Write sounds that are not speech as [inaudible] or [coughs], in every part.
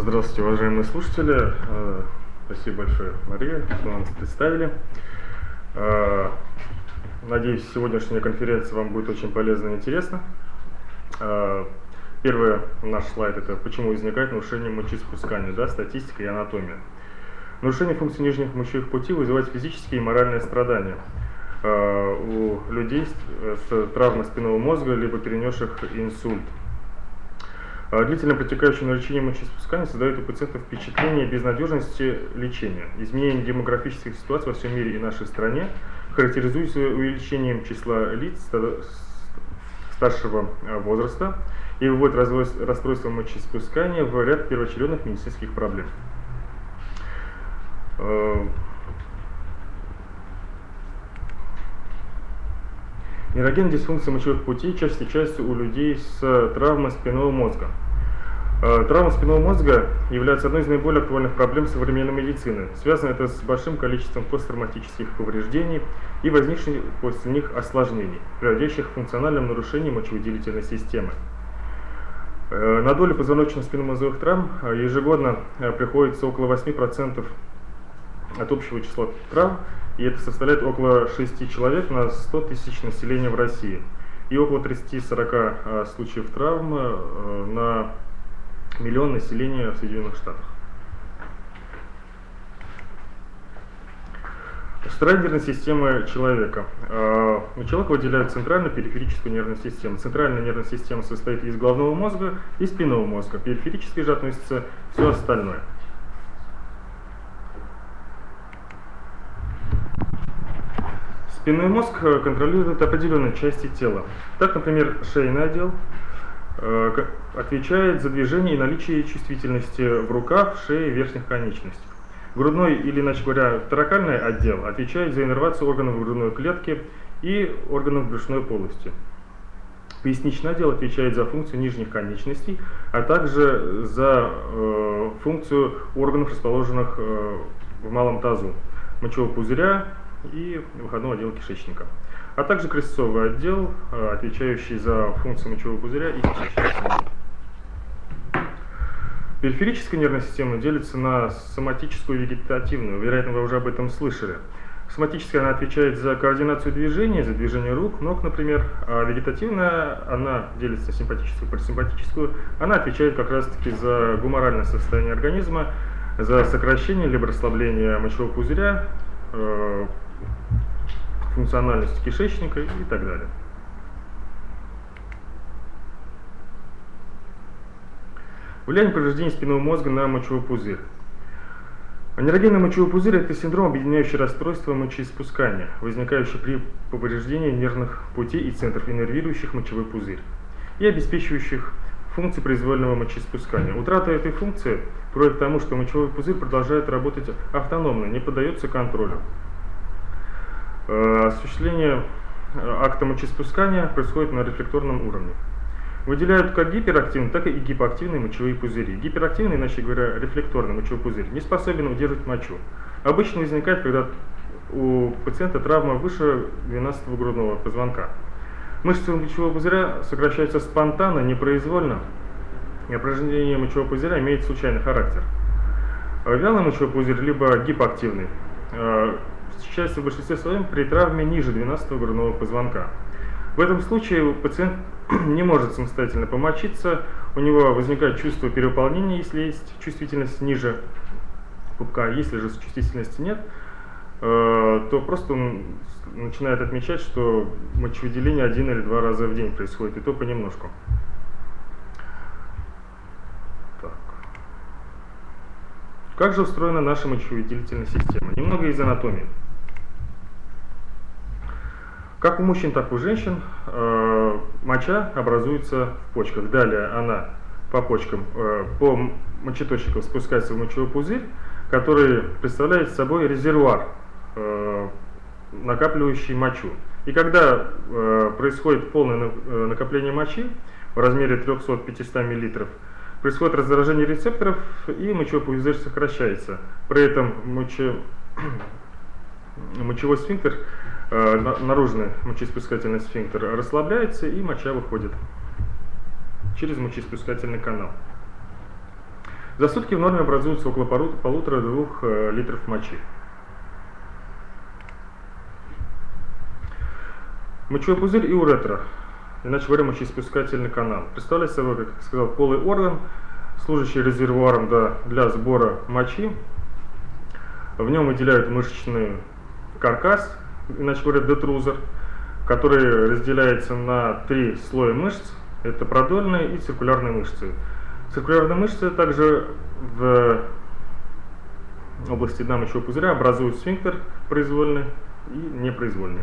Здравствуйте, уважаемые слушатели. Э, спасибо большое, Мария, что нам представили. Э, надеюсь, сегодняшняя конференция вам будет очень полезна и интересна. Э, первый наш слайд – это почему возникает нарушение мочеиспускания, да, статистика и анатомия. Нарушение функций нижних мочевых путей вызывает физические и моральные страдания у людей с травмой спинного мозга, либо перенесших инсульт. А длительно протекающее нарушение мочеиспускания создает у пациентов впечатление безнадежности лечения. Изменение демографических ситуаций во всем мире и нашей стране характеризуется увеличением числа лиц старшего а, возраста и выводит расстройство мочеиспускания в ряд первоочередных медицинских проблем. Нейрогенная дисфункция мочевых путей чаще встречается у людей с травмой спинного мозга. Э, травма спинного мозга является одной из наиболее актуальных проблем современной медицины. Связано это с большим количеством посттравматических повреждений и возникших после них осложнений, приводящих к функциональным нарушениям мочевыделительной системы. Э, на долю позвоночно-спинномозговых травм э, ежегодно приходится около 8% от общего числа травм, и это составляет около 6 человек на 100 тысяч населения в России. И около 30-40 случаев травм на миллион населения в Соединенных Штатах. Нервной системы человека. А, у человека выделяют центральную периферическую нервную систему. Центральная нервная система состоит из головного мозга и спинного мозга. Периферически же относится все остальное. Спинной мозг контролирует определенные части тела. Так, например, шейный отдел Э, отвечает за движение и наличие чувствительности в руках, шее, верхних конечностях. Грудной или, иначе говоря, таракальный отдел отвечает за иннервацию органов грудной клетки и органов брюшной полости. Поясничный отдел отвечает за функцию нижних конечностей, а также за э, функцию органов, расположенных э, в малом тазу, мочевого пузыря и выходного отдела кишечника а также крестцовый отдел, э, отвечающий за функцию мочевого пузыря и кишечника. Периферическая нервная система делится на соматическую и вегетативную. Вероятно, вы уже об этом слышали. Соматическая она отвечает за координацию движения, за движение рук, ног, например, а вегетативная, она делится на симпатическую и парасимпатическую, она отвечает как раз-таки за гуморальное состояние организма, за сокращение либо расслабление мочевого пузыря, э, функциональность кишечника и так далее. Влияние повреждений спинного мозга на мочевой пузырь. Анерогенный мочевой пузырь – это синдром, объединяющий расстройство мочеиспускания, возникающий при повреждении нервных путей и центров, иннервирующих мочевой пузырь и обеспечивающих функции произвольного мочеиспускания. Утрата этой функции приводит к тому, что мочевой пузырь продолжает работать автономно, не поддается контролю. Э, осуществление э, акта мочеиспускания происходит на рефлекторном уровне. Выделяют как гиперактивные, так и гипоактивные мочевые пузыри. Гиперактивный, иначе говоря, рефлекторный мочевой пузырь, не способен удерживать мочу. Обычно возникает, когда у пациента травма выше 12 грудного позвонка. Мышцы мочевого пузыря сокращаются спонтанно, непроизвольно, и упражнение мочевого пузыря имеет случайный характер. Вялый мочевой пузырь, либо гипоактивный, встречается в большинстве своем при травме ниже 12 грудного позвонка. В этом случае пациент [clears throat] не может самостоятельно помочиться, у него возникает чувство переполнения, если есть чувствительность ниже пупка, если же чувствительности нет, э, то просто он начинает отмечать, что мочевыделение один или два раза в день происходит, и то понемножку. Так. Как же устроена наша мочевыделительная система? Немного из анатомии. Как у мужчин, так и у женщин э, моча образуется в почках. Далее она по почкам, э, по мочеточникам спускается в мочевой пузырь, который представляет собой резервуар, э, накапливающий мочу. И когда э, происходит полное э, накопление мочи в размере 300-500 мл, происходит раздражение рецепторов и мочевой пузырь сокращается. При этом моче, [clears throat] мочевой сфинктер наружный мочеиспускательный сфинктер расслабляется и моча выходит через мочеиспускательный канал. За сутки в норме образуется около полутора-двух э, литров мочи. Мочевой пузырь и уретра, иначе говоря, мочеиспускательный канал. Представляет собой, как сказал, полый орган, служащий резервуаром для, для сбора мочи. В нем выделяют мышечный каркас, иначе говоря, детрузер, который разделяется на три слоя мышц. Это продольные и циркулярные мышцы. Циркулярные мышцы также в области дна мочевого пузыря образуют сфинктер произвольный и непроизвольный.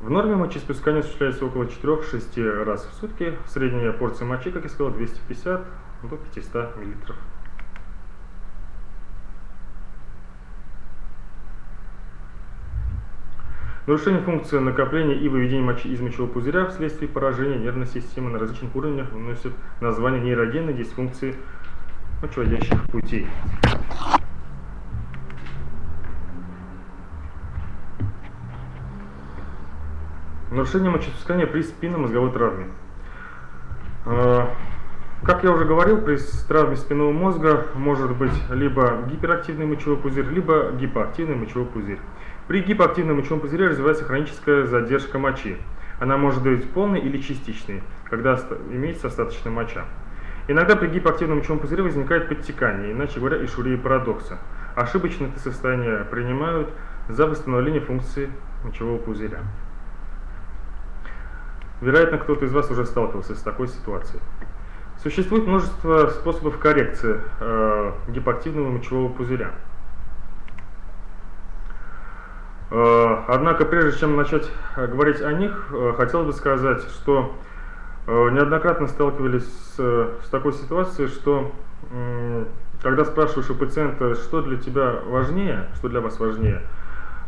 В норме мочеиспускание осуществляется около 4-6 раз в сутки. Средняя порция мочи, как я сказал, 250 до 500 мл. Нарушение функции накопления и выведения мочи из мочевого пузыря вследствие поражения нервной системы на различных уровнях носит название нейрогенной дисфункции мочеводящих путей. Нарушение мочеиспускания при спинномозговой травме. А, как я уже говорил, при травме спинного мозга может быть либо гиперактивный мочевой пузырь, либо гипоактивный мочевой пузырь. При гипоактивном мочевом пузыре развивается хроническая задержка мочи. Она может быть полной или частичной, когда имеется остаточная моча. Иногда при гипоактивном мочевом пузыре возникает подтекание, иначе говоря, ишурия парадокса. Ошибочно это состояние принимают за восстановление функции мочевого пузыря. Вероятно, кто-то из вас уже сталкивался с такой ситуацией. Существует множество способов коррекции э, гипоактивного мочевого пузыря. Э, однако, прежде чем начать э, говорить о них, э, хотел бы сказать, что неоднократно сталкивались с, с такой ситуацией, что когда спрашиваешь у пациента, что для тебя важнее, что для вас важнее,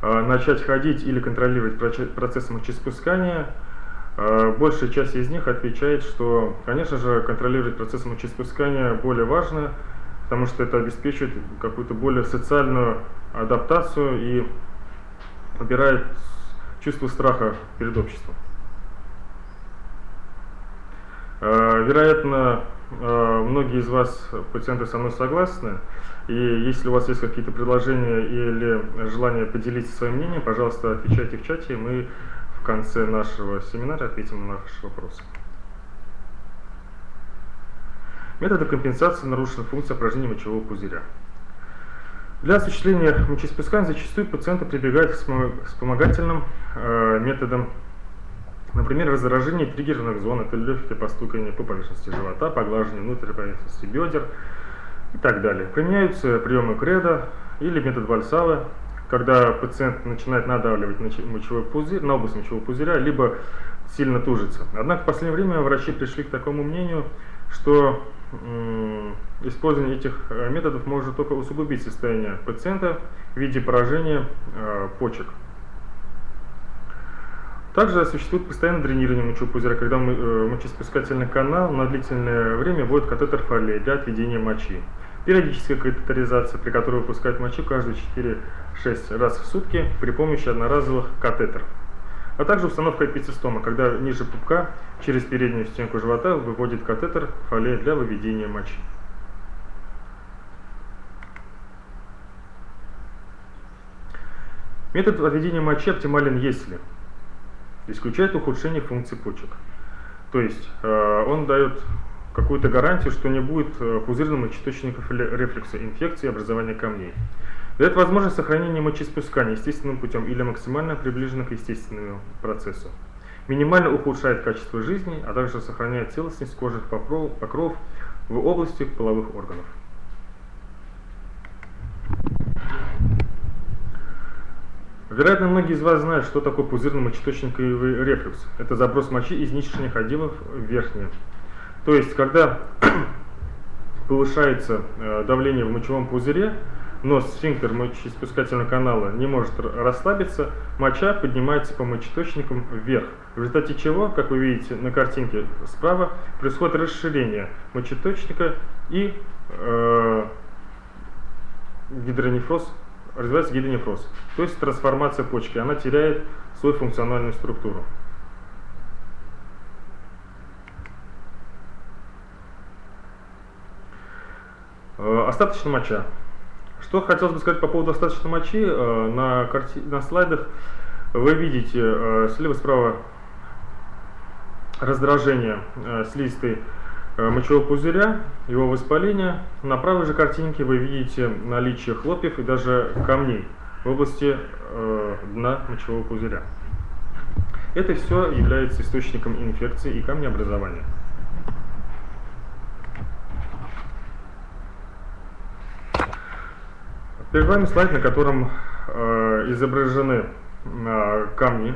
начать ходить или контролировать процесс мочеиспускания, большая часть из них отвечает, что, конечно же, контролировать процесс мочеиспускания более важно, потому что это обеспечивает какую-то более социальную адаптацию и убирает чувство страха перед обществом. Э, вероятно, э, многие из вас, пациенты, со мной согласны. И если у вас есть какие-то предложения или желание поделиться своим мнением, пожалуйста, отвечайте в чате, и мы в конце нашего семинара ответим на ваши вопросы. Методы компенсации нарушенных функций упражнений мочевого пузыря. Для осуществления мочеиспускания зачастую пациенты прибегают к вспомогательным э, методам, например, раздражение триггерных зон, это легкое постукивание по поверхности живота, поглаживание внутренней поверхности бедер и так далее. Применяются приемы кредо или метод вальсала, когда пациент начинает надавливать на мочевой пузырь, на область мочевого пузыря, либо сильно тужится. Однако в последнее время врачи пришли к такому мнению, что использование этих э, методов может только усугубить состояние пациента в виде поражения э, почек. Также существует постоянное дренирование мочевого пузыря, когда э, мочеиспускательный канал на длительное время вводит катетер фолии для отведения мочи. Периодическая катетеризация, при которой выпускают мочи каждые 4-6 раз в сутки при помощи одноразовых катетеров а также установка эпицистома, когда ниже пупка через переднюю стенку живота выводит катетер фолия для выведения мочи. Метод отведения мочи оптимален, если исключает ухудшение функций почек. То есть э, он дает какую-то гарантию, что не будет э, пузырных мочеточников или рефлекса, инфекции, образования камней. Дает возможность сохранения мочеиспускания естественным путем или максимально приближенно к естественному процессу. Минимально ухудшает качество жизни, а также сохраняет целостность кожи покров в области половых органов. Вероятно, многие из вас знают, что такое пузырный мочеточниковый рефлюкс. Это заброс мочи из нижних отделов в верхние. То есть, когда [clears throat] повышается э, давление в мочевом пузыре, но сфинктер мочеиспускательного канала не может расслабиться, моча поднимается по мочеточникам вверх, в результате чего, как вы видите на картинке справа, происходит расширение мочеточника и э, гидронефроз, развивается гидронефроз, то есть трансформация почки, она теряет свою функциональную структуру. Э, остаточная моча. Что хотелось бы сказать по поводу остаточной мочи. Э, на, карти... на слайдах вы видите э, слева-справа раздражение слизистой мочевого пузыря, его воспаление. На правой же картинке вы видите наличие хлопьев и даже камней в области дна мочевого пузыря. Это все является источником инфекции и камнеобразования. Перед вами слайд, на котором э, изображены э, камни,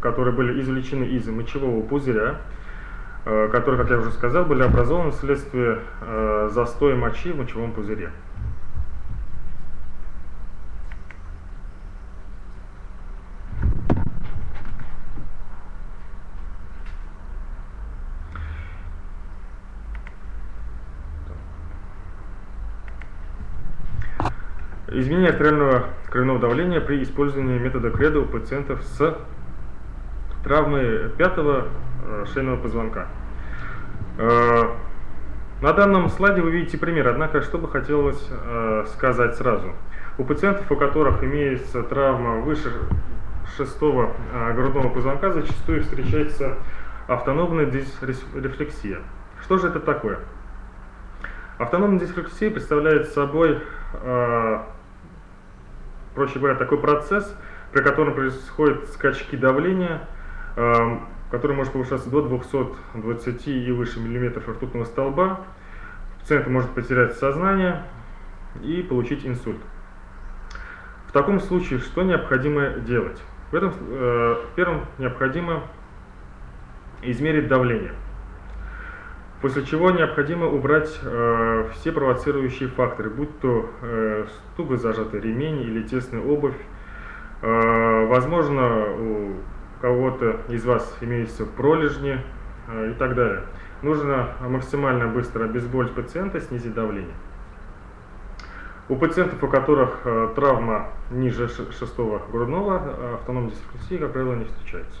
которые были извлечены из мочевого пузыря, э, которые, как я уже сказал, были образованы вследствие э, застоя мочи в мочевом пузыре. Изменение артериального кровяного давления при использовании метода кредо у пациентов с травмой пятого э, шейного позвонка. Э, на данном слайде вы видите пример, однако что бы хотелось э, сказать сразу. У пациентов, у которых имеется травма выше шестого грудного позвонка, зачастую встречается автономная дисрефлексия. Что же это такое? Автономная дисрефлексия представляет собой проще говоря, такой процесс, при котором происходят скачки давления, э, который может повышаться до 220 и выше миллиметров ртутного столба. Пациент может потерять сознание и получить инсульт. В таком случае что необходимо делать? В этом э, первым необходимо измерить давление. После чего необходимо убрать э, все провоцирующие факторы, будь то э, туго зажатый ремень или тесная обувь. Э, возможно, у кого-то из вас имеются пролежни э, и так далее. Нужно максимально быстро обезболить пациента, снизить давление. У пациентов, у которых э, травма ниже шестого грудного, э, автономной дисфункции, как правило, не встречается.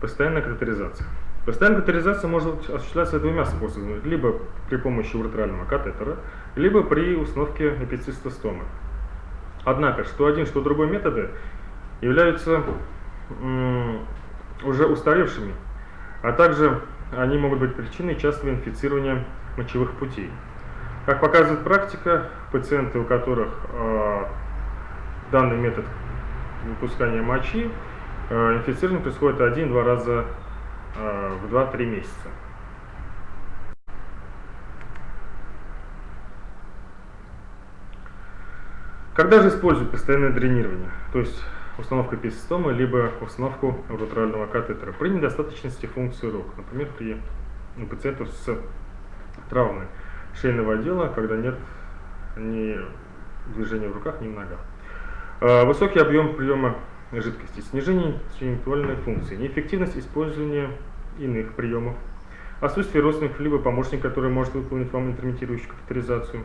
Постоянная катетеризация. Постоянная катетеризация может осуществляться двумя способами. Либо при помощи уретрального катетера, либо при установке эпицистостомы. Однако, что один, что другой методы являются уже устаревшими, а также они могут быть причиной частого инфицирования мочевых путей. Как показывает практика, пациенты, у которых э, данный метод выпускания мочи инфицирование происходит один-два раза э, в 2-3 месяца. Когда же используют постоянное дренирование, то есть установка эпистомы, либо установку уретрального катетера при недостаточности функции рук, например, при у пациентов с травмой шейного отдела, когда нет ни движения в руках, ни в ногах. Э, высокий объем приема жидкости, снижение интеллектуальной функции, неэффективность использования иных приемов, отсутствие родственников либо помощника, который может выполнить вам интермитирующую катетеризацию,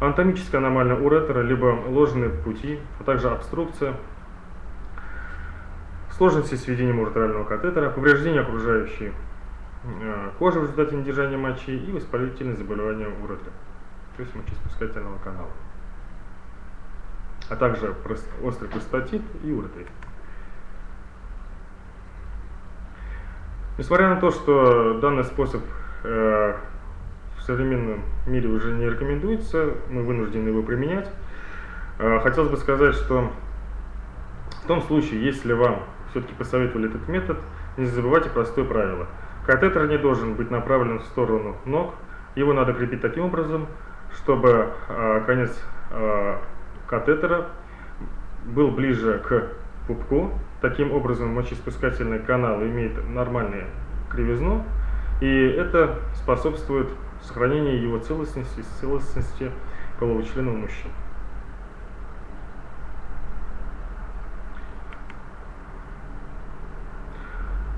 анатомическая аномалия уретера, либо ложные пути, а также обструкция, сложности с введением уретрального катетера, повреждение окружающей э, кожи в результате недержания мочи и воспалительные заболевания уретра, то есть мочеиспускательного канала а также острый простатит и уретрит. Несмотря на то, что данный способ э, в современном мире уже не рекомендуется, мы вынуждены его применять, э, хотелось бы сказать, что в том случае, если вам все-таки посоветовали этот метод, не забывайте простое правило. Катетер не должен быть направлен в сторону ног, его надо крепить таким образом, чтобы э, конец катетера был ближе к пупку. Таким образом, мочеиспускательный канал имеет нормальную кривизну, и это способствует сохранению его целостности, целостности полового члена у мужчин.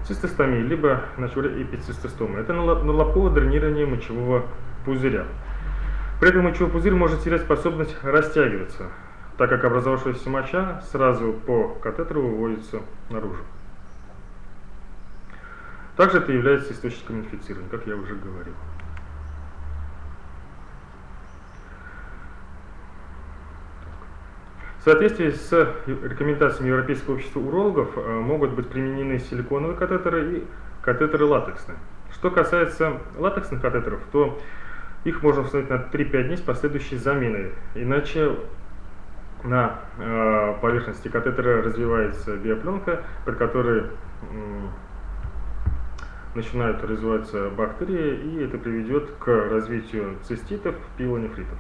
Цистостомия, либо эпицистостомия. Это налобковое дренирование мочевого пузыря. При этом мочевой пузырь может терять способность растягиваться, так как образовавшаяся моча сразу по катетеру выводится наружу. Также это является источником инфицирования, как я уже говорил. В соответствии с рекомендациями Европейского общества урологов э, могут быть применены силиконовые катетеры и катетеры латексные. Что касается латексных катетеров, то их можно установить на 3-5 дней с последующей заменой. Иначе на э, поверхности катетера развивается биопленка, при которой э, начинают развиваться бактерии, и это приведет к развитию циститов, пилонефритов.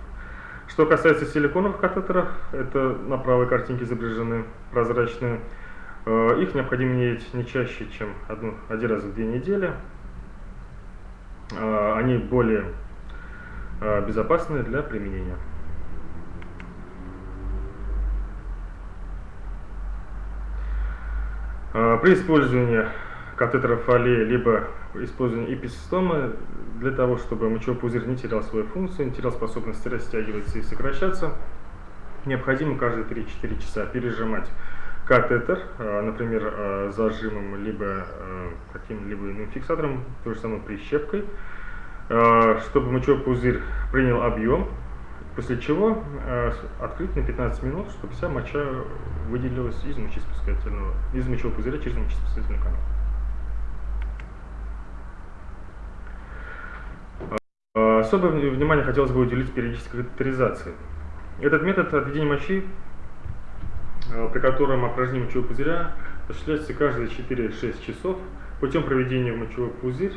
Что касается силиконовых катетеров, это на правой картинке изображены прозрачные, э, их необходимо менять не чаще, чем одну, один раз в две недели. Э, они более э, безопасны для применения. При использовании катетеров фолии, либо использование эписистомы для того, чтобы мочевой пузырь не терял свою функцию, не терял способность растягиваться и сокращаться, необходимо каждые 3-4 часа пережимать катетер, а, например, а, зажимом, либо а, каким-либо иным фиксатором, то же самое прищепкой, чтобы мочевой пузырь принял объем, после чего открыть на 15 минут, чтобы вся моча выделилась из мочеиспускательного, из мочевого пузыря через мочеиспускательный канал. Особое внимание хотелось бы уделить периодической катетеризации. Этот метод отведения мочи, э, при котором опорожнение мочевого пузыря осуществляется каждые 4-6 часов путем проведения в мочевой пузырь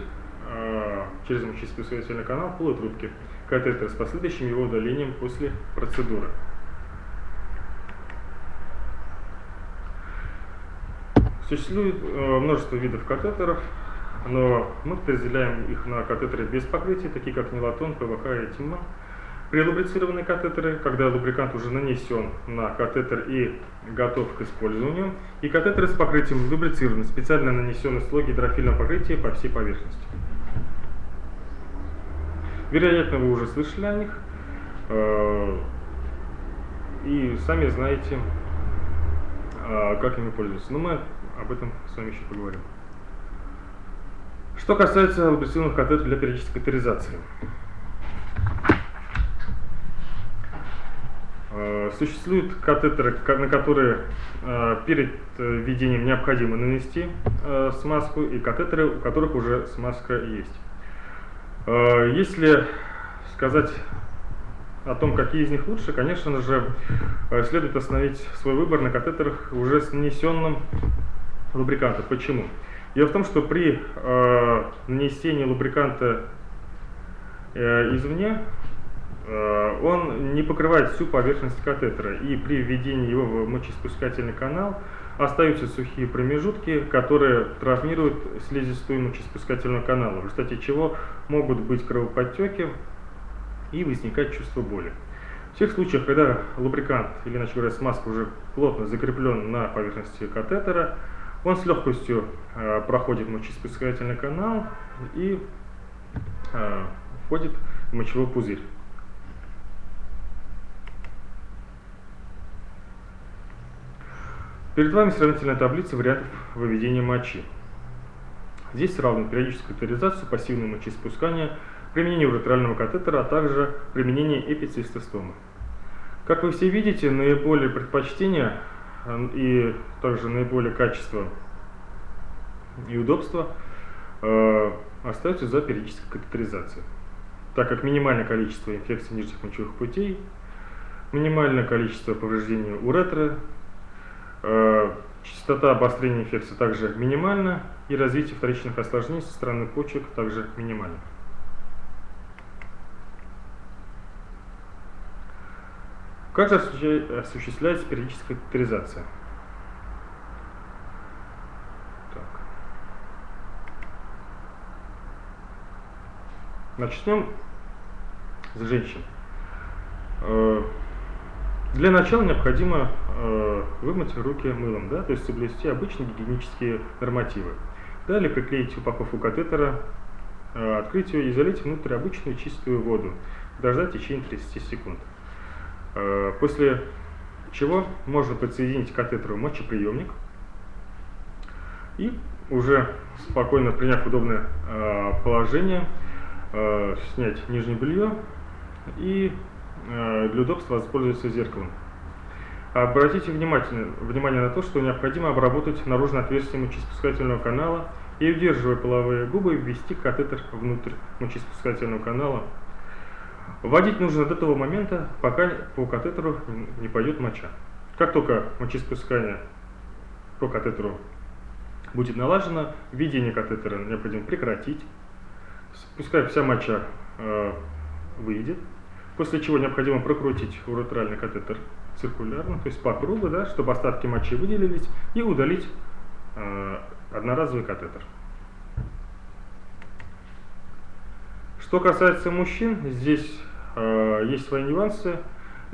э, через мочеиспускательный канал полутрубки катетера с последующим его удалением после процедуры. Существует э, множество видов катетеров, но мы разделяем их на катетеры без покрытия, такие как нилатон, ПВХ и ТИМА. Прелубрицированные катетеры, когда лубрикант уже нанесен на катетер и готов к использованию. И катетеры с покрытием лубрицированы, специально нанесенный слой гидрофильного покрытия по всей поверхности. Вероятно, вы уже слышали о них. Э, и сами знаете, э, как ими пользоваться. Но мы об этом с вами еще поговорим. Что касается лабораторных катетеров для периодической катетеризации. Э, существуют катетеры, на которые перед введением необходимо нанести смазку, и катетеры, у которых уже смазка есть. Если сказать о том, какие из них лучше, конечно же, следует остановить свой выбор на катетерах уже с нанесенным лубрикантом. Почему? Дело в том, что при э, нанесении лубриканта э, извне он не покрывает всю поверхность катетера, и при введении его в мочеиспускательный канал остаются сухие промежутки, которые травмируют слизистую мочеиспускательного канала, в результате чего могут быть кровоподтеки и возникать чувство боли. В тех случаях, когда лубрикант, или иначе говоря, смазка уже плотно закреплен на поверхности катетера, он с легкостью э, проходит мочеиспускательный канал и э, входит в мочевой пузырь. Перед вами сравнительная таблица вариантов выведения мочи. Здесь сравнивают периодическую катетеризацию, пассивное мочеиспускание, применение уретрального катетера, а также применение эпицистостомы. Как вы все видите, наиболее предпочтение и также наиболее качество и удобство э, остаются за периодической катетеризацией. Так как минимальное количество инфекций нижних мочевых путей, минимальное количество повреждений уретры, э, частота обострения инфекции также минимальна, и развитие вторичных осложнений со стороны почек также минимально. Как же осуществляется периодическая катетеризация? Так. Начнем с женщин. Для начала необходимо э, вымыть руки мылом, да, то есть соблюсти обычные гигиенические нормативы. Далее приклеить упаковку катетера, э, открыть ее и залить внутрь обычную чистую воду. Дождать в течение 30 секунд. Э, после чего можно подсоединить к катетеру мочеприемник и уже спокойно приняв удобное э, положение, э, снять нижнее белье и для удобства воспользоваться зеркалом. Обратите внимательно, внимание на то, что необходимо обработать наружное отверстие мочеиспускательного канала и, удерживая половые губы, ввести катетер внутрь мочеиспускательного канала. Вводить нужно до того момента, пока по катетеру не пойдет моча. Как только мочеиспускание по катетеру будет налажено, введение катетера необходимо прекратить, пускай вся моча э, выйдет, после чего необходимо прокрутить уретральный катетер циркулярно, то есть по кругу, да, чтобы остатки мочи выделились, и удалить э, одноразовый катетер. Что касается мужчин, здесь э, есть свои нюансы.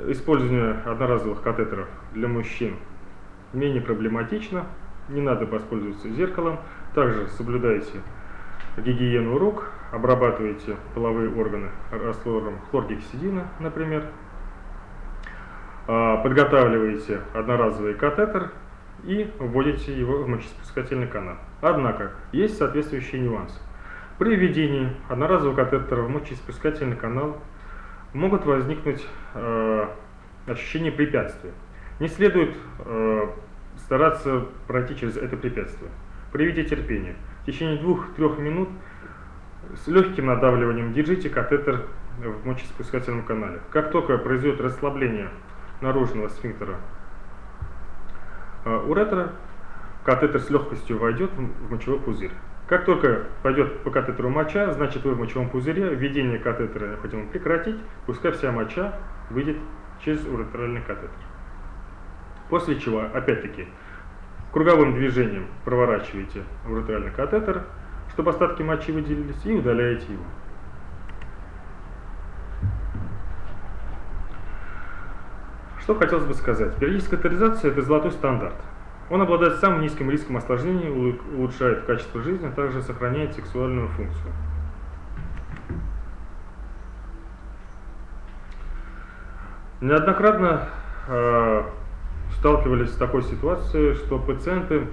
Использование одноразовых катетеров для мужчин менее проблематично, не надо воспользоваться зеркалом. Также соблюдайте гигиену рук, обрабатывайте половые органы раствором хлоргексидина, например. А, подготавливаете одноразовый катетер и вводите его в мочеиспускательный канал. Однако, есть соответствующие нюансы. При введении одноразового катетера в мочеиспускательный канал могут возникнуть э, ощущения препятствия. Не следует э, стараться пройти через это препятствие. Проявите терпение. В течение двух-трех минут с легким надавливанием держите катетер в мочеиспускательном канале. Как только произойдет расслабление наружного сфинктера э, уретра, катетер с легкостью войдет в мочевой пузырь. Как только пойдет по катетеру моча, значит вы в мочевом пузыре, введение катетера необходимо прекратить, пускай вся моча выйдет через уретральный катетер. После чего, опять-таки, круговым движением проворачиваете уретральный катетер, чтобы остатки мочи выделились, и удаляете его. Что хотелось бы сказать. Периодическая катетеризация – это золотой стандарт. Он обладает самым низким риском осложнений, улучшает качество жизни, а также сохраняет сексуальную функцию. Неоднократно э, сталкивались с такой ситуацией, что пациенты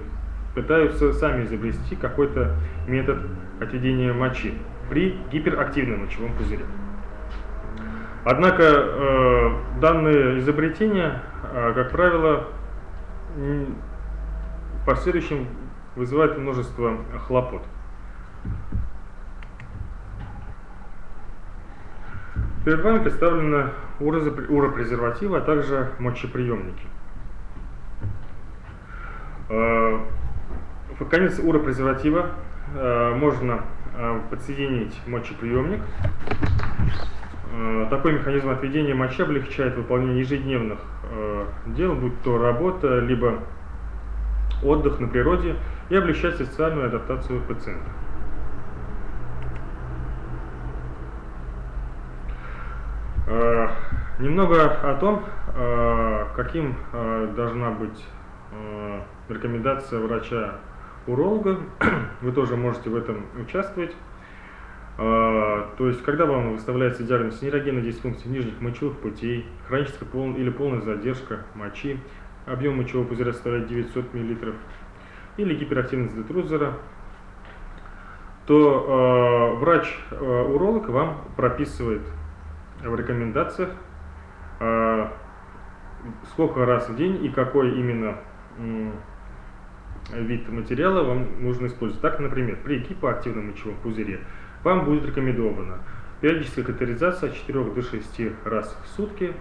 пытаются сами изобрести какой-то метод отведения мочи при гиперактивном мочевом пузыре. Однако э, данные изобретения, э, как правило, в последующем вызывают множество хлопот. Перед вами представлены уропрезервативы, а также мочеприемники. Э, конец уропрезерватива э, можно э, подсоединить мочеприемник Э, такой механизм отведения мочи облегчает выполнение ежедневных дел, будь то работа, либо отдых на природе, и облегчает социальную адаптацию пациента. Немного о том, каким должна быть рекомендация врача-уролога. [clears throat] Вы тоже можете в этом участвовать. А, то есть, когда вам выставляется диагноз нейрогенной дисфункции нижних мочевых путей, хроническая пол или полная задержка мочи, объем мочевого пузыря составляет 900 мл, или гиперактивность детрузера, то э, врач-уролог э, вам прописывает в рекомендациях, э, сколько раз в день и какой именно вид материала вам нужно использовать. Так, например, при гипоактивном мочевом пузыре вам будет рекомендовано периодическая катетеризация от 4 до 6 раз в сутки,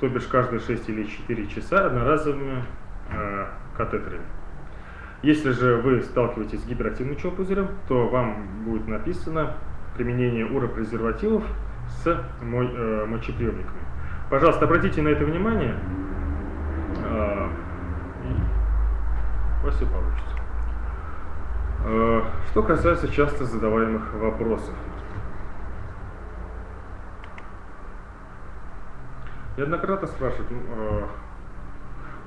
то бишь каждые 6 или 4 часа одноразовыми э, катетерами. Если же вы сталкиваетесь с гиперактивным мочевым пузырем, то вам будет написано применение уропрезервативов с мой, э, мочеприемниками. Пожалуйста, обратите на это внимание. Э, вас все получится. Э, что касается часто задаваемых вопросов. Неоднократно спрашивают, э,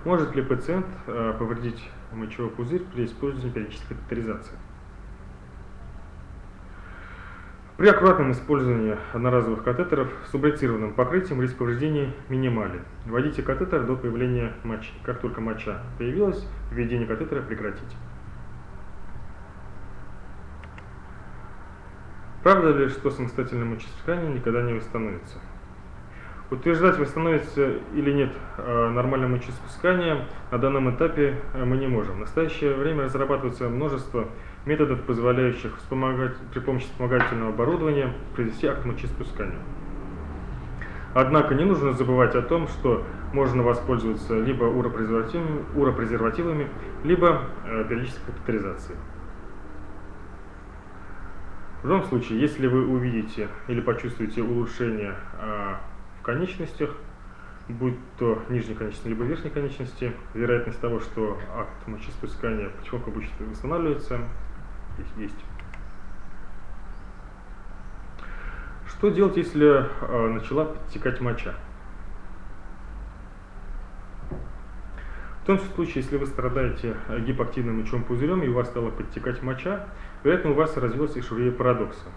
может ли пациент э, повредить мочевой пузырь при использовании периодической катетеризации. При аккуратном использовании одноразовых катетеров с субретированным покрытием риск повреждений минимален. Вводите катетер до появления мочи. Как только моча появилась, введение катетера прекратите. Правда ли, что самостоятельное мочеиспускание никогда не восстановится? Утверждать, восстановится или нет э, нормальное мочеиспускание на данном этапе э, мы не можем. В настоящее время разрабатывается множество методов, позволяющих вспомогать, при помощи вспомогательного оборудования произвести акт мочеиспускания. Однако не нужно забывать о том, что можно воспользоваться либо уропрезервативами, уропрезервативами либо э, периодической катетеризацией. В любом случае, если вы увидите или почувствуете улучшение конечностях, будь то нижней конечности либо верхней конечности, вероятность того, что акт мочеиспускания потихоньку будет восстанавливаться, здесь есть. Что делать, если э, начала подтекать моча? В том случае, если вы страдаете гипоактивным мочевым пузырем и у вас стала подтекать моча, вероятно, у вас развилась ишурия парадокса.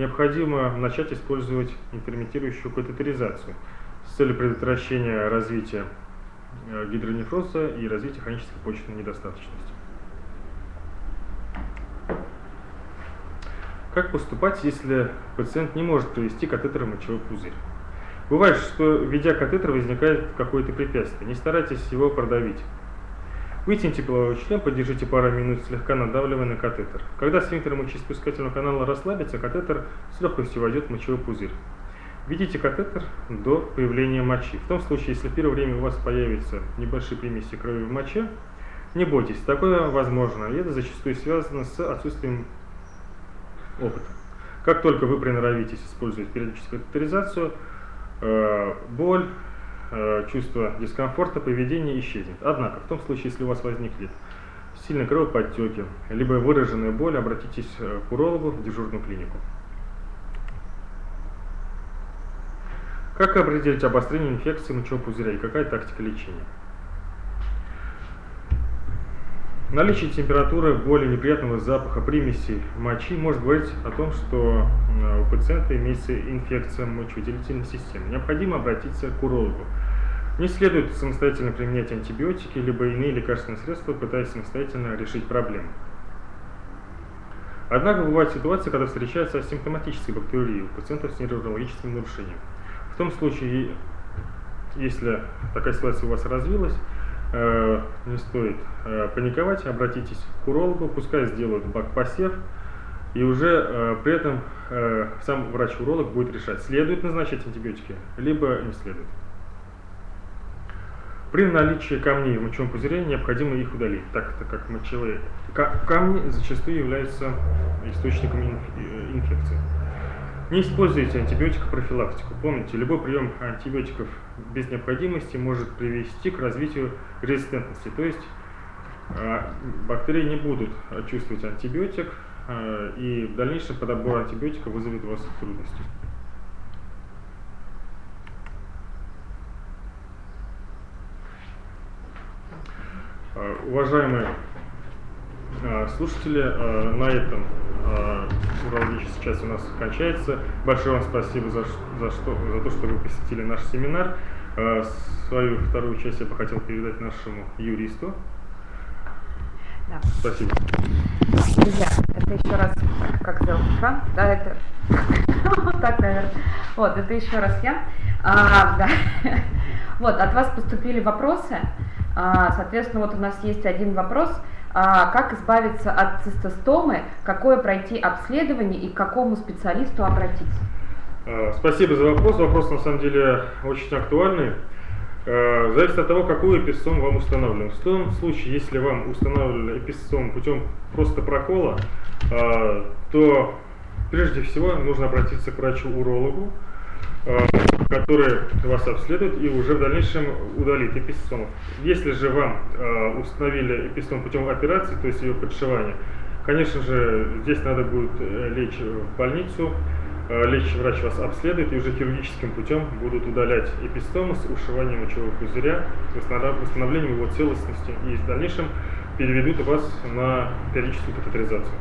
Необходимо начать использовать интермитирующую катетеризацию с целью предотвращения развития э, гидронефроза и развития хронической почечной недостаточности. Как поступать, если пациент не может провести катетер мочевой пузырь? Бывает, что введя катетер возникает какое-то препятствие. Не старайтесь его продавить. Вытяните половой член, подержите пару минут, слегка надавливая на катетер. Когда сфинктер мочеиспускательного канала расслабится, катетер с легкостью войдет в мочевой пузырь. Введите катетер до появления мочи. В том случае, если в первое время у вас появятся небольшие примеси крови в моче, не бойтесь, такое возможно, и это зачастую связано с отсутствием опыта. Как только вы приноровитесь использовать периодическую катетеризацию, э, боль, чувство дискомфорта, поведение исчезнет. Однако, в том случае, если у вас возникнет сильные кровоподтеки, либо выраженная боль, обратитесь э, к урологу в дежурную клинику. Как определить обострение инфекции мочевого пузыря и какая тактика лечения? Наличие температуры, боли, неприятного запаха, примеси мочи может говорить о том, что у пациента имеется инфекция мочевыделительной системы. Необходимо обратиться к урологу. Не следует самостоятельно применять антибиотики, либо иные лекарственные средства, пытаясь самостоятельно решить проблему. Однако бывают ситуации, когда встречаются асимптоматические бактерии у пациентов с нейрологическим нарушением. В том случае, если такая ситуация у вас развилась, Э, не стоит э, паниковать, обратитесь к урологу, пускай сделают бак-посев, и уже э, при этом сам врач-уролог будет решать, следует назначать антибиотики, либо не следует. При наличии камней в мочевом пузыре необходимо их удалить, так как мочевые камни зачастую являются источником инфекции. Не используйте антибиотикопрофилактику. Помните, любой прием антибиотиков без необходимости может привести к развитию резистентности. То есть а, бактерии не будут чувствовать антибиотик, а, и в дальнейшем подобор антибиотика вызовет у вас трудности. А, уважаемые слушатели, на этом урологическая часть у нас кончается. Большое вам спасибо за, за, что, за то, что вы посетили наш семинар. Свою вторую часть я бы хотел передать нашему юристу. Да. Спасибо. Друзья, это еще раз, как сделать экран, да, это вот [laughs] так, наверное. Вот, это еще раз я. А, да. [laughs] Вот, от вас поступили вопросы. А, соответственно, вот у нас есть один вопрос. А, как избавиться от цистостомы, какое пройти обследование и к какому специалисту обратиться? А, спасибо за вопрос. Вопрос на самом деле очень актуальный. Зависит от того, какую эпистом вам установлен. В том случае, если вам установлен эпистом путем просто прокола, то прежде всего нужно обратиться к врачу-урологу, Э, который вас обследует и уже в дальнейшем удалит эпистом. Если же вам э, установили эпистом путем операции, то есть ее подшивания, конечно же, здесь надо будет э, лечь в больницу, лечащий врач вас обследует и уже хирургическим путем будут удалять эпистомы с ушиванием мочевого пузыря, восстановлением его целостности и в дальнейшем переведут вас на периодическую катетеризацию.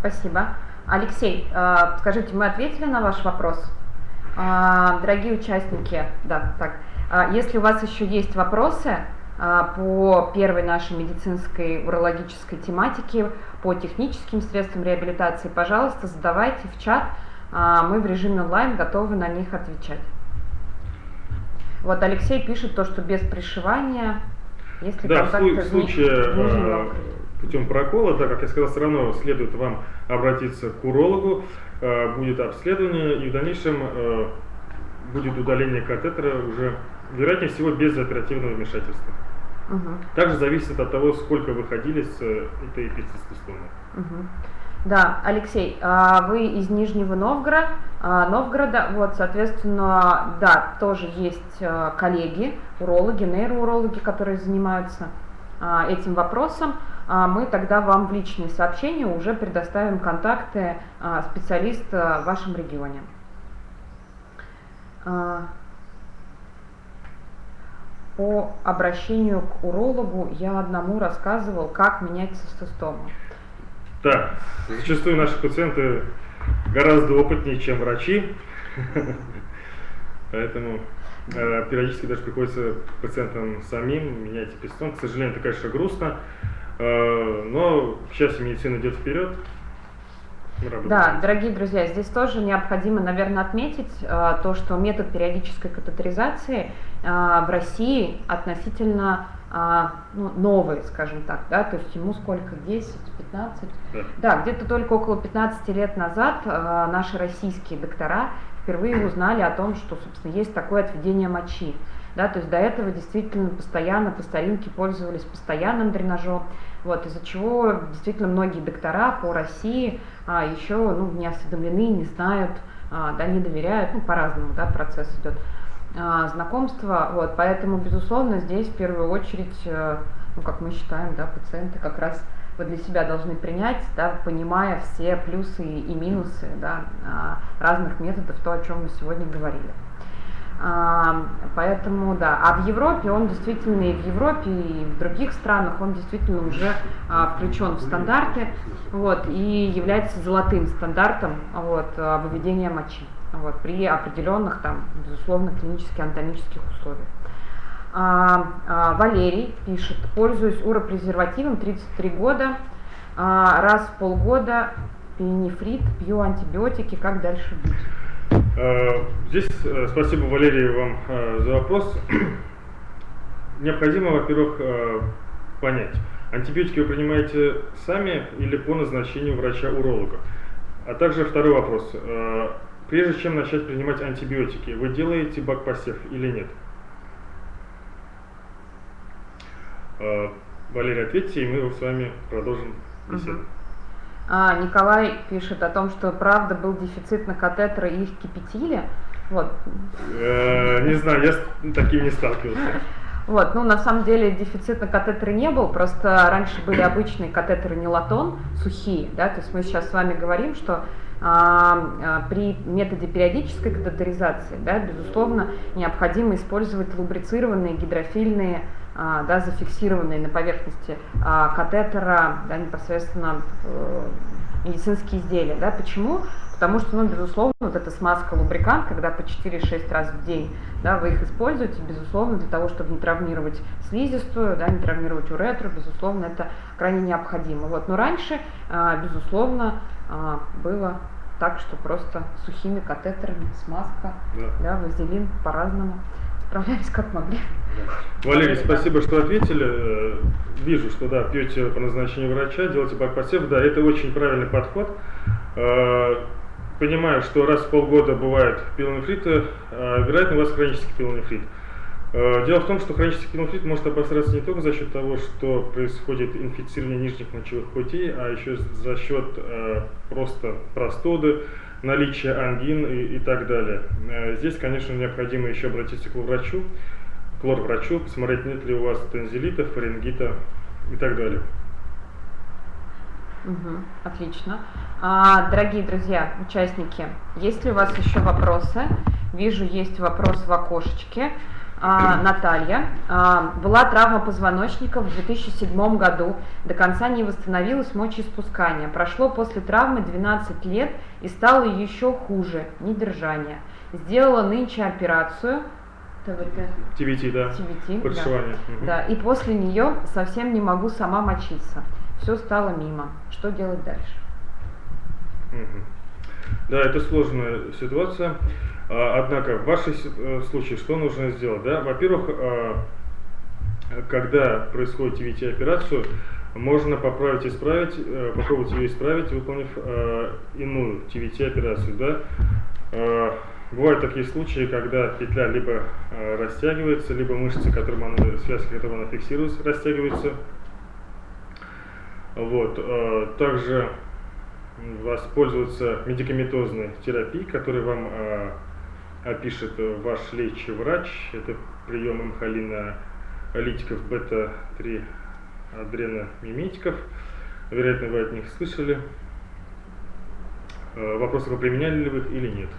Спасибо. Алексей, э, скажите, мы ответили на ваш вопрос? Э, дорогие участники, да, так, э, если у вас еще есть вопросы, а, по первой нашей медицинской урологической тематике, по техническим средствам реабилитации, пожалуйста, задавайте в чат, а, мы в режиме онлайн готовы на них отвечать. Вот Алексей пишет то, что без пришивания, если да, в случае э, путем прокола, так как я сказал, все равно следует вам обратиться к урологу, э, будет обследование и в дальнейшем э, будет удаление катетера уже, вероятнее всего, без оперативного вмешательства. Угу. Также зависит от того, сколько вы ходили с этой эпицистестоной. Угу. Да, Алексей, а, вы из Нижнего Новгорода, Новгорода, вот, соответственно, да, тоже есть а, коллеги, урологи, нейроурологи, которые занимаются а, этим вопросом. Мы тогда вам в личные сообщения уже предоставим контакты специалиста в вашем регионе. По обращению к урологу я одному рассказывал, как менять цистостому. Да, зачастую наши пациенты гораздо опытнее, чем врачи, [laughs] поэтому э, периодически даже приходится пациентам самим менять эпистон. К сожалению, это, конечно, грустно, но, к счастью, медицина идет вперед, да, дорогие друзья, здесь тоже необходимо, наверное, отметить э, то, что метод периодической катетеризации э, в России относительно э, ну, новый, скажем так, да, то есть ему сколько, 10, 15? Да, да где-то только около 15 лет назад э, наши российские доктора впервые узнали о том, что, собственно, есть такое отведение мочи. Да, то есть до этого действительно постоянно по старинке пользовались постоянным дренажом, вот, из-за чего действительно многие доктора по России а, еще ну, не осведомлены, не знают, а, да, не доверяют, ну, по-разному да, процесс идет а, знакомства. Вот, поэтому, безусловно, здесь в первую очередь, а, ну, как мы считаем, да, пациенты как раз вы для себя должны принять, да, понимая все плюсы и минусы да, а, разных методов, то, о чем мы сегодня говорили. Поэтому, да, а в Европе он действительно и в Европе, и в других странах он действительно уже а, включен в стандарты, вот, и является золотым стандартом, вот, выведения мочи, вот, при определенных, там, безусловно, клинических анатомических условиях. А, а, Валерий пишет, пользуюсь уропрезервативом 33 года, а, раз в полгода пенифрит, пью антибиотики, как дальше быть? Э, здесь э, спасибо, Валерий, вам э, за вопрос. [clears throat] Необходимо, во-первых, понять, антибиотики вы принимаете сами или по назначению врача-уролога. А также второй вопрос. Прежде чем начать принимать антибиотики, вы делаете бакпосев или нет? Валерий, ответьте, и мы с вами продолжим беседу. Uh-huh. А, Николай пишет о том, что правда был дефицит на катетеры и их кипятили. Вот. Э, не знаю, я с таким не сталкивался. Вот, ну на самом деле дефицит на катетеры не был, просто раньше были обычные катетеры нелатон, сухие, да, то есть мы сейчас с вами говорим, что а, а, при методе периодической катетеризации, да, безусловно, необходимо использовать лубрицированные гидрофильные да, зафиксированные на поверхности а, катетера, да, непосредственно э, медицинские изделия. Да. Почему? Потому что, ну, безусловно, вот эта смазка лубрикант, когда по 4-6 раз в день да, вы их используете, безусловно, для того, чтобы не травмировать слизистую, да, не травмировать уретру, безусловно, это крайне необходимо. Вот. Но раньше, а, безусловно, было так, что просто сухими катетерами, смазка, да. Да, вазелин по-разному справлялись как могли. Валерий, спасибо, что ответили. Э, вижу, что да, пьете по назначению врача, делаете бакпосев. Да, это очень правильный подход. Э, понимаю, что раз в полгода бывает пилонефриты, э, вероятно, у вас хронический пилонефрит. Дело в том, что хронический пилонефрит может обостряться не только за счет того, что происходит инфицирование нижних мочевых путей, а еще за счет просто простуды, наличие ангин и, и так далее. Э, здесь, конечно, необходимо еще обратиться к врачу, к лор-врачу, посмотреть, нет ли у вас тензилита, фарингита и так далее. Угу, отлично. А, дорогие друзья, участники, есть ли у вас еще вопросы? Вижу, есть вопрос в окошечке. А, Наталья. А, была травма позвоночника в 2007 году. До конца не восстановилось мочеиспускание. Прошло после травмы 12 лет и стало еще хуже, недержание. Сделала нынче операцию. ТВТ. TVT, да. Да. Подшивание. Мгм. Да, и после нее совсем не могу сама мочиться. Все стало мимо. Что делать дальше? Да, это сложная ситуация. А, Однако в вашем э, случае что нужно сделать? Да? Во-первых, а, когда происходит TVT-операцию, можно поправить, исправить, э, попробовать ее исправить, выполнив э, иную TVT-операцию. Да? Бывают такие случаи, когда петля либо растягивается, либо мышцы, которым она, связки, которым она фиксируется, растягиваются. Вот. Также воспользоваться медикаментозной терапией, которую вам э, опишет э, ваш лечащий врач. Это прием мхолина литиков бета-3 адреномиметиков. Вероятно, вы от них слышали. Э, Вопрос, только применяли ли вы их или нет.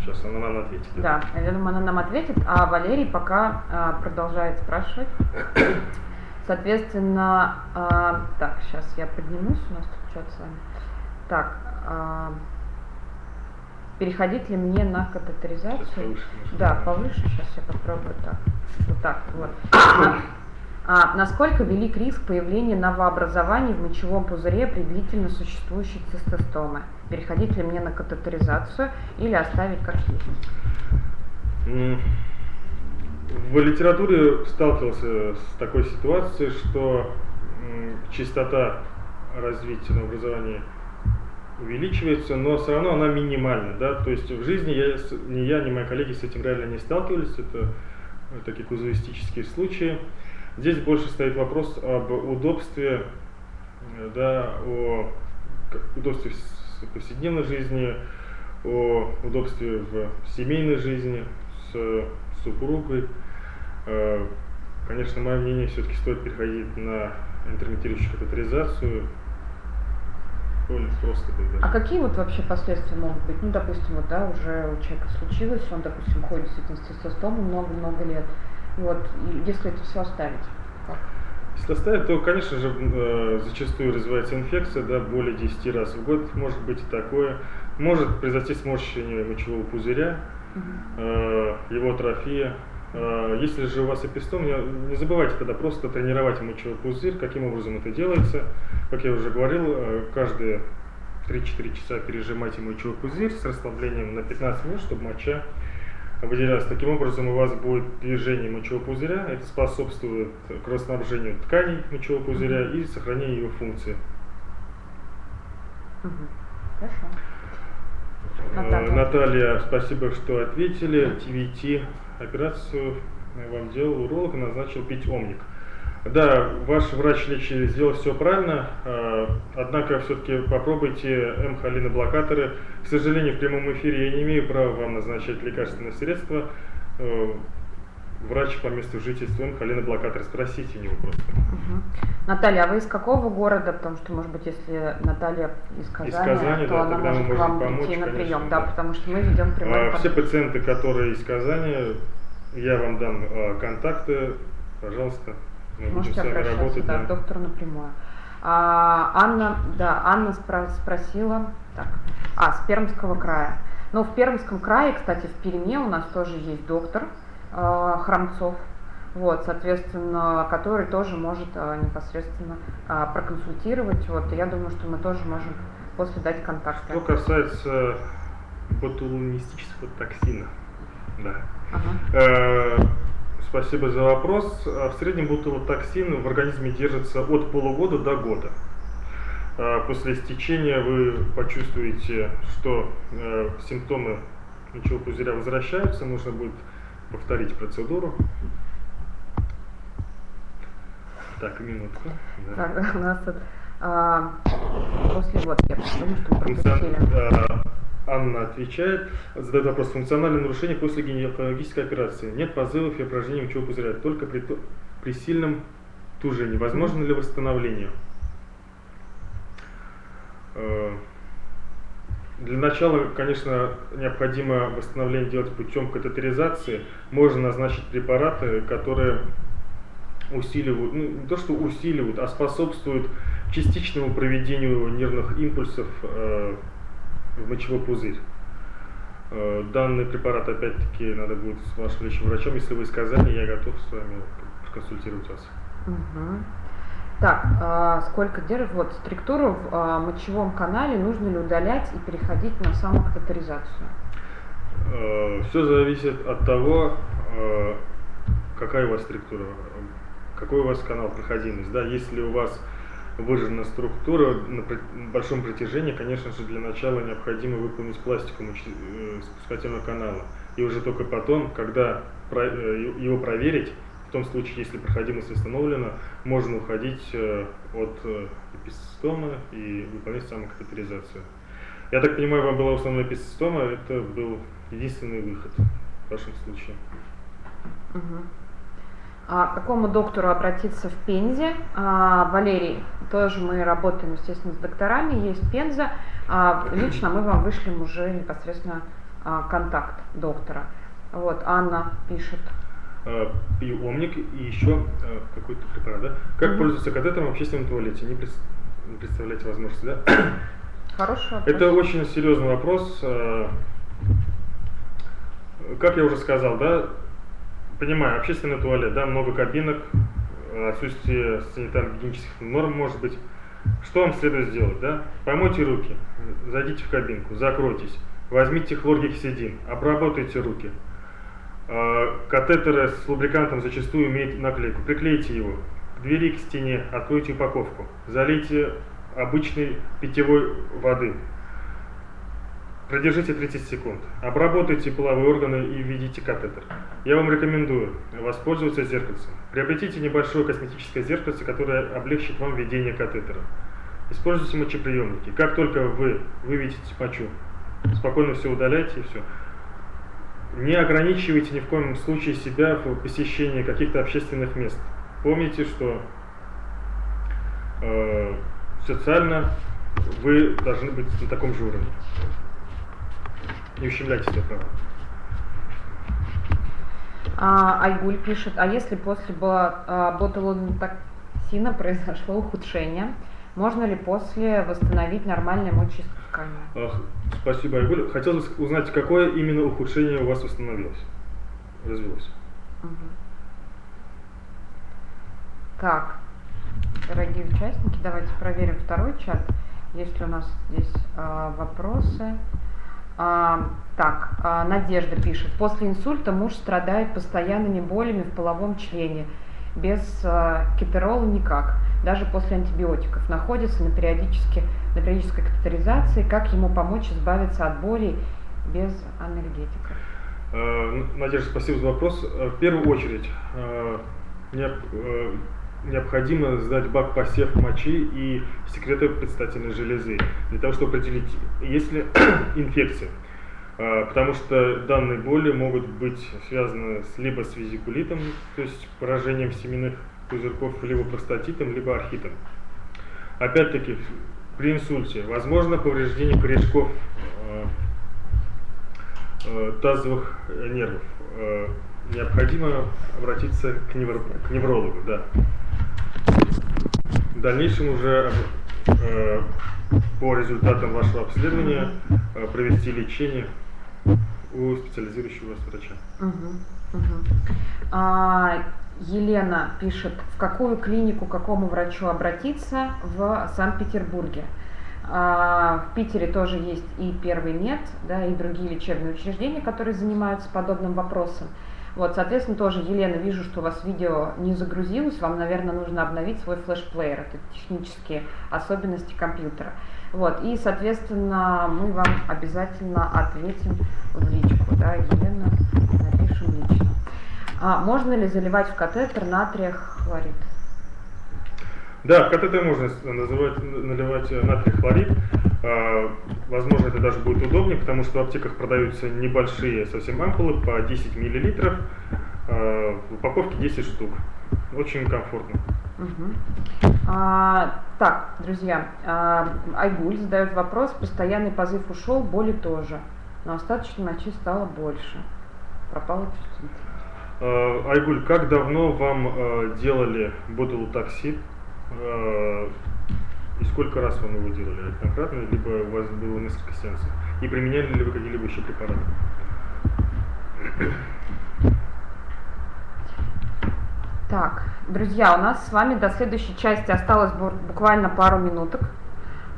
Сейчас она нам ответит. Да, я думаю, она нам ответит, а Валерий пока а, продолжает спрашивать. [coughs] Соответственно, а, так, сейчас я поднимусь, у нас тут что-то с вами. Так, а, переходить ли мне на катетеризацию? повыше. Да, повыше, сейчас я попробую так. Вот так, вот. На- [coughs] а, насколько велик риск появления новообразований в мочевом пузыре при длительно существующей цистостомы? Переходить ли мне на катетеризацию или оставить как есть? В литературе сталкивался с такой ситуацией, что частота развития новообразования увеличивается, но все равно она минимальна. Да? То есть в жизни я, ни я, ни мои коллеги с этим реально не сталкивались. Это э, такие казуистические случаи. Здесь больше стоит вопрос об удобстве, э, да, о удобстве в повседневной жизни, о удобстве в семейной жизни с супругой. Э, Конечно, мое мнение, все-таки стоит переходить на интермитирующую катетеризацию. Более просто будет А даже. какие вот вообще последствия могут быть? Ну, допустим, вот, да, уже у человека случилось, он, допустим, ходит с цистостомой много-много лет. Вот, если это все оставить, как? Если оставить, то, конечно же, э, зачастую развивается инфекция, да, более 10 раз в год может быть и такое. Может произойти сморщение мочевого пузыря, э, его атрофия. Э, Если же у вас эпистом, не, забывайте тогда просто тренировать мочевой пузырь. Каким образом это делается? Как я уже говорил, э, каждые 3-4 часа пережимайте мочевой пузырь с расслаблением на 15 минут, чтобы моча выделялась. Таким образом у вас будет движение мочевого пузыря, это способствует кровоснабжению тканей мочевого пузыря и сохранению его функции. Хорошо. Э, Наталья. Наталья, спасибо, что ответили. ТВТ операцию вам делал уролог назначил пить омник. Да, ваш врач лечащий сделал все правильно, э, однако все-таки попробуйте М-холиноблокаторы. К сожалению, в прямом эфире я не имею права вам назначать лекарственные средства. Э, Врач по месту жительства М-холиноблокатор, спросите у него просто. Мгм. Наталья, а вы из какого города? Потому что, может быть, если Наталья из Казани, Казани, то да, она тогда мы может к можем вам помочь, прийти на конечно, прием. Да, да. потому что мы ведем прямой А, Все пациенты, которые из Казани, я вам дам а, контакты, пожалуйста, мы будем с Можете вами работать. да, да. доктору напрямую. А, Анна, да, Анна спро- спросила, так, а, с Пермского края. Ну, в Пермском крае, кстати, в Перми у нас тоже есть доктор Храмцов, вот, соответственно, который тоже может э, непосредственно э, проконсультировать. Вот, я думаю, что мы тоже можем после дать контакты. Что касается ботулонистического токсина, да. Ага. Э, Спасибо за вопрос. В среднем ботулотоксин в организме держится от полугода до года. После истечения вы почувствуете, что э, симптомы мочевого пузыря возвращаются, нужно будет повторить процедуру. Так, минутку. Да. Так, [laughs] у нас тут а, после вот я потому что пропустили. э, Анна отвечает, задает вопрос. Функциональное нарушение после гинекологической операции. Нет позывов и упражнений мочевого пузыря, только при, при сильном тужении. Возможно ли восстановление? Для начала, конечно, необходимо восстановление делать путем катетеризации. Можно назначить препараты, которые усиливают, ну, не то что усиливают, а способствуют частичному проведению нервных импульсов э, в мочевой пузырь. Э, данный препарат, опять-таки, надо будет с вашим лечащим врачом. Если вы сказали, я готов с вами проконсультировать вас. Угу. Так, а, сколько держит? Вот, структуру в а, мочевом канале нужно ли удалять и переходить на самокатетеризацию? Э, Все зависит от того, э, какая у вас структура, какой у вас канал проходимость. Да? Если у вас выражена структура на большом протяжении, конечно же, для начала необходимо выполнить пластику э, спускательного канала. И уже только потом, когда его проверить, в том случае, если проходимость восстановлена, можно уходить от эпистома и выполнять самокатетеризацию. Я так понимаю, вам была основная эпистома, это был единственный выход в вашем случае. Угу. А к какому доктору обратиться в Пензе? А, Валерий, тоже мы работаем, естественно, с докторами, есть Пенза. А, лично мы вам вышлем уже непосредственно а, контакт доктора. Вот, Анна пишет. А, пью омник и еще а, какой-то препарат, да? Как угу. пользоваться катетером в общественном туалете? Не, пред, не представляете возможности, да? [coughs] Хороший вопрос. Это очень серьезный вопрос. А, как я уже сказал, да, понимаю, общественный туалет, да, много кабинок, отсутствие санитарно-гигиенических норм может быть. Что вам следует сделать, да? Помойте руки, зайдите в кабинку, закройтесь, возьмите хлоргексидин, обработайте руки. А, катетеры с лубрикантом зачастую имеют наклейку. Приклейте его к двери, к стене, откройте упаковку, залейте обычной питьевой воды, Продержите 30 секунд. Обработайте половые органы и введите катетер. Я вам рекомендую воспользоваться зеркальцем. Приобретите небольшое косметическое зеркальце, которое облегчит вам введение катетера. Используйте мочеприемники. Как только вы выведете мочу, спокойно все удаляйте и все. Не ограничивайте ни в коем случае себя в посещении каких-то общественных мест. Помните, что э, социально вы должны быть на таком же уровне. Не ущемляйте себя права. А, Айгуль пишет, а если после а, ботулотоксина произошло ухудшение, можно ли после восстановить нормальное мочеиспускание? Спасибо, Айгуль. Хотелось узнать, какое именно ухудшение у вас восстановилось, развилось. Угу. Так, дорогие участники, давайте проверим второй чат. Есть ли у нас здесь э, вопросы? А, так, а, Надежда пишет. После инсульта муж страдает постоянными болями в половом члене. Без а, кетерола никак. Даже после антибиотиков. Находится на, периодически, на периодической катетеризации. Как ему помочь избавиться от болей без анальгетиков? А, Надежда, спасибо за вопрос. В первую очередь, необходимо сдать бак посев мочи и секреты предстательной железы, для того, чтобы определить, есть ли [clears throat] инфекция. Потому что данные боли могут быть связаны либо с визикулитом, то есть поражением семенных пузырьков, либо простатитом, либо архитом. Опять-таки, при инсульте возможно повреждение корешков а, а, тазовых нервов. Необходимо обратиться к, невро к неврологу, да. В дальнейшем уже э, по результатам вашего обследования э, провести лечение у специализирующего врача. Угу, угу. А, Елена пишет, в какую клинику, к какому врачу обратиться в Санкт-Петербурге. А, в Питере тоже есть и Первый мед, да, и другие лечебные учреждения, которые занимаются подобным вопросом. Вот, соответственно, тоже, Елена, вижу, что у вас видео не загрузилось, вам, наверное, нужно обновить свой флеш-плеер, это технические особенности компьютера. Вот, и, соответственно, мы вам обязательно ответим в личку, да, Елена. А можно ли заливать в катетер натрия хлорид? Да, в катетер можно называть, наливать натрий хлорид. А, возможно, это даже будет удобнее, потому что в аптеках продаются небольшие совсем ампулы по 10 мл. А, в упаковке 10 штук. Очень комфортно. Угу. А, так, друзья, а, Айгуль задает вопрос. Постоянный позыв ушел, боли тоже. Но остаточной мочи стало больше. Пропала чувствительность. А, Айгуль, как давно вам а, делали ботулотоксид? А, и сколько раз вам его делали? Однократно, либо у вас было несколько сеансов? и применяли ли вы какие-либо еще препараты. Так, друзья, у нас с вами до следующей части осталось буквально пару минуток.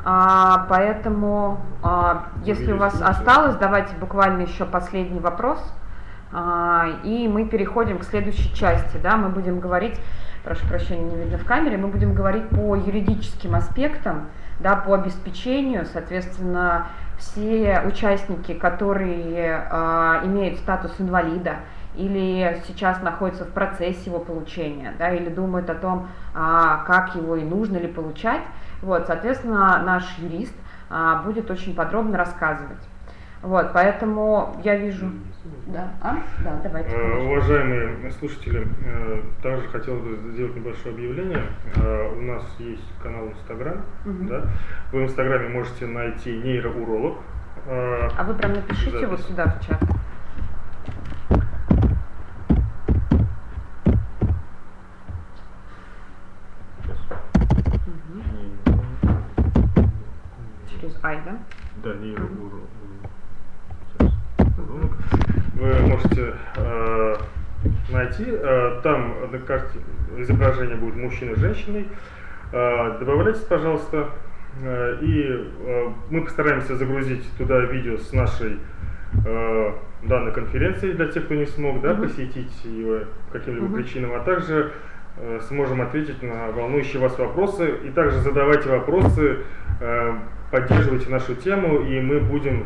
А, поэтому, а, если у вас осталось, давайте буквально еще последний вопрос. А, и мы переходим к следующей части. Да, мы будем говорить, прошу прощения, не видно в камере, мы будем говорить по юридическим аспектам, да, по обеспечению, соответственно, все участники, которые а, имеют статус инвалида, или сейчас находятся в процессе его получения, да, или думают о том, а, как его и нужно ли получать. Вот, соответственно, наш юрист а, будет очень подробно рассказывать. Вот, поэтому я вижу... Да, а? да давайте. Э, уважаемые слушатели, э, также хотел бы сделать небольшое объявление. Э, у нас есть канал Инстаграм. Угу. Да? Вы в Инстаграме можете найти нейроуролог. А вы прям напишите запись. его сюда в чат. Ай, да? Да, нейроуролог. Вы можете э, найти, э, там на карте изображение будет мужчины и женщиной. Э, добавляйтесь, пожалуйста, э, и э, мы постараемся загрузить туда видео с нашей э, данной конференции для тех, кто не смог да, посетить его по каким-либо uh причинам, а также э, сможем ответить на волнующие вас вопросы. И также задавайте вопросы э, поддерживайте нашу тему, и мы будем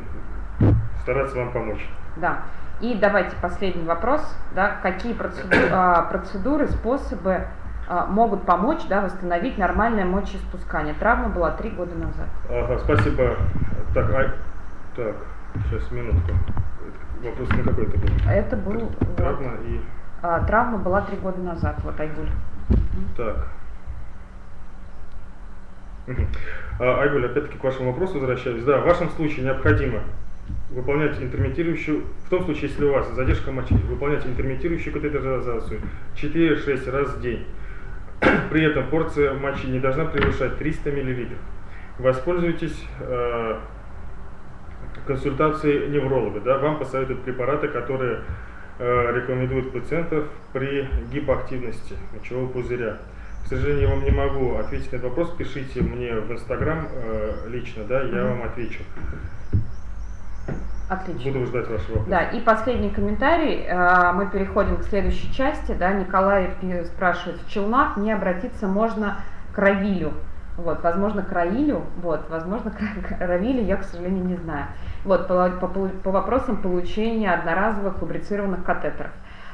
стараться вам помочь. Да. И давайте последний вопрос. Да, какие процедуры, а, процедуры способы а, могут помочь да, восстановить нормальное мочеиспускание? Травма была три года назад. Ага, спасибо. Так, а, так, сейчас минутку. Вопрос на какой это был? Это был... Травма вот, и... А, травма была три года назад, вот Айгуль. Так. А, Айгуль, опять-таки к вашему вопросу возвращаюсь. Да, в вашем случае необходимо выполнять интермитирующую, в том случае, если у вас задержка мочи, выполнять интермитирующую катетеризацию 4-6 раз в день. [clears throat] При этом порция мочи не должна превышать 300 мл. Воспользуйтесь э, консультацией невролога. Да, вам посоветуют препараты, которые э, рекомендуют пациентов при гипоактивности мочевого пузыря. К сожалению, я вам не могу ответить на этот вопрос. Пишите мне в Инстаграм э, лично, да, я вам отвечу. Отлично. Буду ждать вашего вопроса. Да, и последний комментарий. Э, мы переходим к следующей части. Да, Николай спрашивает, в Челнах не обратиться можно к Равилю. Вот, возможно, к Раилю, вот, возможно, [laughs] к Равилю, я, к сожалению, не знаю. Вот, по, по, по вопросам получения одноразовых лубрицированных катетеров.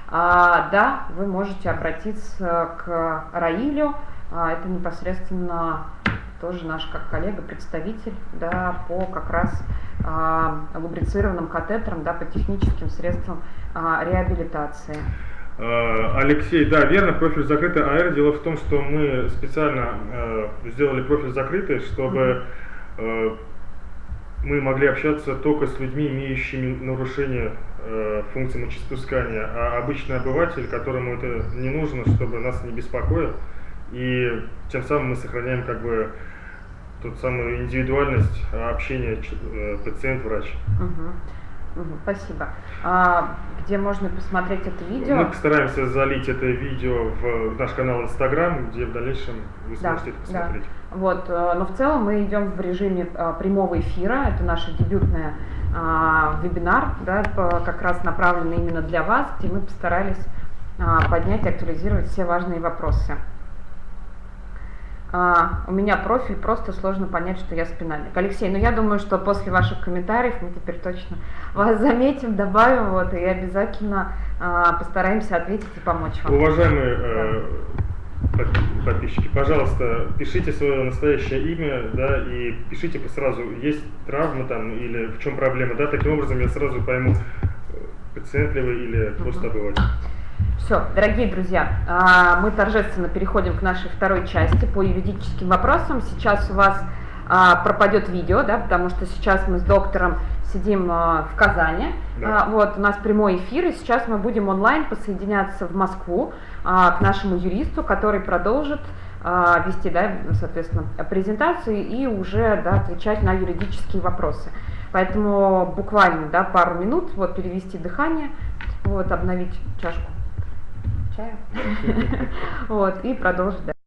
А, да, вы можете обратиться к Раилю, а, это непосредственно тоже наш как коллега, представитель, да, по как раз лубрицированным катетерам, да, по техническим средствам а, реабилитации. А, Алексей, да, верно, профиль закрытый АР. Дело в том, что мы специально э, сделали профиль закрытый, чтобы э, мы могли общаться только с людьми, имеющими нарушение э, функции мочеиспускания, а обычный обыватель, которому это не нужно, чтобы нас не беспокоил, и тем самым мы сохраняем как бы тот самую индивидуальность общения э, пациент-врач. Угу. Угу, спасибо. А, где можно посмотреть это видео? Мы постараемся залить это видео в наш канал Инстаграм, где в дальнейшем вы да, сможете это посмотреть. Да. Вот, э, но в целом мы идем в режиме а, прямого эфира. Это наша дебютная а, вебинар, да, как раз направленный именно для вас, где мы постарались а, поднять и актуализировать все важные вопросы. А, у меня профиль, просто сложно понять, что я спинальник. Алексей, ну я думаю, что после ваших комментариев мы теперь точно вас заметим, добавим, вот, и обязательно а, постараемся ответить и помочь вам. Уважаемые э, подписчики, пожалуйста, пишите свое настоящее имя, да, и пишите сразу, есть травма там или в чем проблема, да, таким образом я сразу пойму, пациент ли вы или просто обыватель. Все, дорогие друзья, а, мы торжественно переходим к нашей второй части по юридическим вопросам. Сейчас у вас а, пропадет видео, да, потому что сейчас мы с доктором сидим а, в Казани. Да. Вот, у нас прямой эфир, и сейчас мы будем онлайн посоединяться в Москву к нашему юристу, который продолжит вести, да, соответственно, презентацию и уже да, отвечать на юридические вопросы. Поэтому буквально, да, пару минут, вот, перевести дыхание, вот, обновить чашку чая, [laughs] вот, и продолжить.